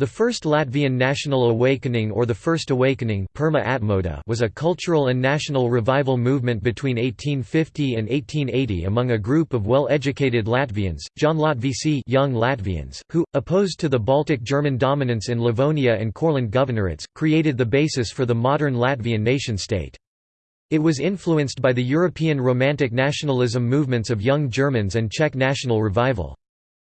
The First Latvian National Awakening or the First Awakening was a cultural and national revival movement between 1850 and 1880 among a group of well-educated Latvians, Jaunlatvieši young Latvians, who, opposed to the Baltic German dominance in Livonia and Courland governorates, created the basis for the modern Latvian nation-state. It was influenced by the European Romantic nationalism movements of Young Germans and Czech national revival.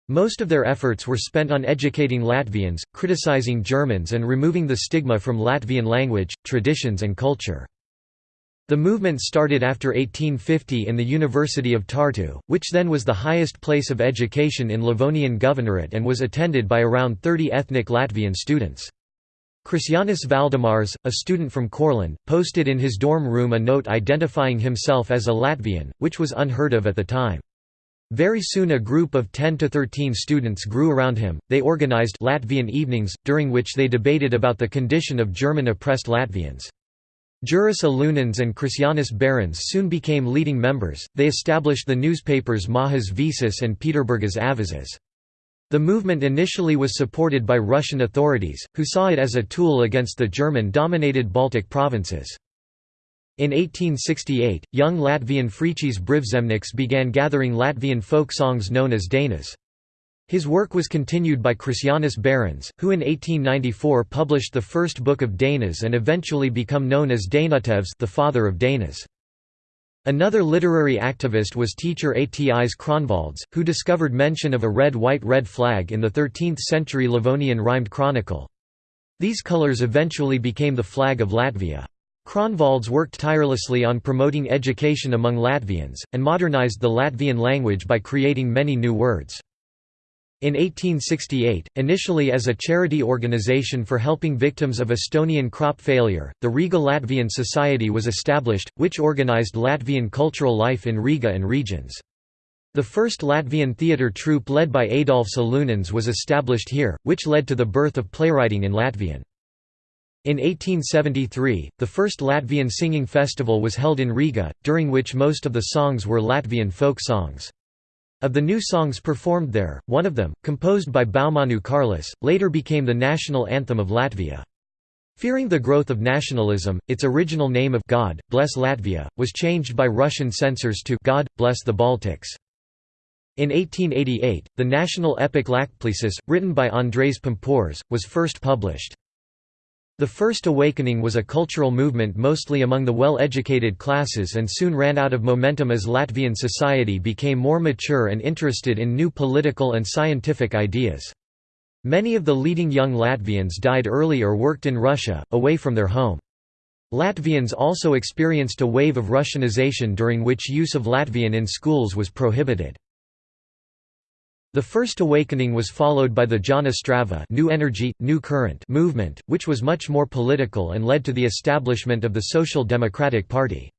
Most of their efforts were spent on educating Latvians, criticizing Germans and removing the stigma from Latvian language, traditions and culture. The movement started after 1850 in the University of Tartu, which then was the highest place of education in Livonian Governorate and was attended by around 30 ethnic Latvian students. Krišjānis Valdemārs, a student from Courland, posted in his dorm room a note identifying himself as a Latvian, which was unheard of at the time. Very soon a group of 10 to 13 students grew around him. They organized Latvian evenings, during which they debated about the condition of German-oppressed Latvians. Juris Alunāns and Krišjānis Barons soon became leading members. They established the newspapers Mājas Viesis and Pēterburgas Avīzes. The movement initially was supported by Russian authorities, who saw it as a tool against the German-dominated Baltic provinces. In 1868, young Latvian Fričis Brīvzemnieks began gathering Latvian folk songs known as dainas. His work was continued by Krišjānis Barons, who in 1894 published the first book of dainas and eventually become known as Dainutēvs the father of dainas. Another literary activist was teacher Atis Kronvalds, who discovered mention of a red-white-red flag in the 13th-century Livonian rhymed chronicle. These colors eventually became the flag of Latvia. Kronvalds worked tirelessly on promoting education among Latvians, and modernized the Latvian language by creating many new words. In 1868, initially as a charity organization for helping victims of Estonian crop failure, the Riga Latvian Society was established, which organized Latvian cultural life in Riga and regions. The first Latvian theatre troupe led by Adolfs Alunāns was established here, which led to the birth of playwriting in Latvian. In 1873, the first Latvian singing festival was held in Riga, during which most of the songs were Latvian folk songs. Of the new songs performed there, one of them, composed by Baumaņu Kārlis, later became the national anthem of Latvia. Fearing the growth of nationalism, its original name of God, Bless Latvia, was changed by Russian censors to God, Bless the Baltics. In 1888, the national epic Lāčplēsis, written by Andrejs Pumpurs, was first published. The First Awakening was a cultural movement mostly among the well-educated classes and soon ran out of momentum as Latvian society became more mature and interested in new political and scientific ideas. Many of the leading young Latvians died early or worked in Russia, away from their home. Latvians also experienced a wave of Russianization during which use of Latvian in schools was prohibited. The First Awakening was followed by the Jauna Strāva New Energy, New Current movement, which was much more political and led to the establishment of the Social Democratic Party.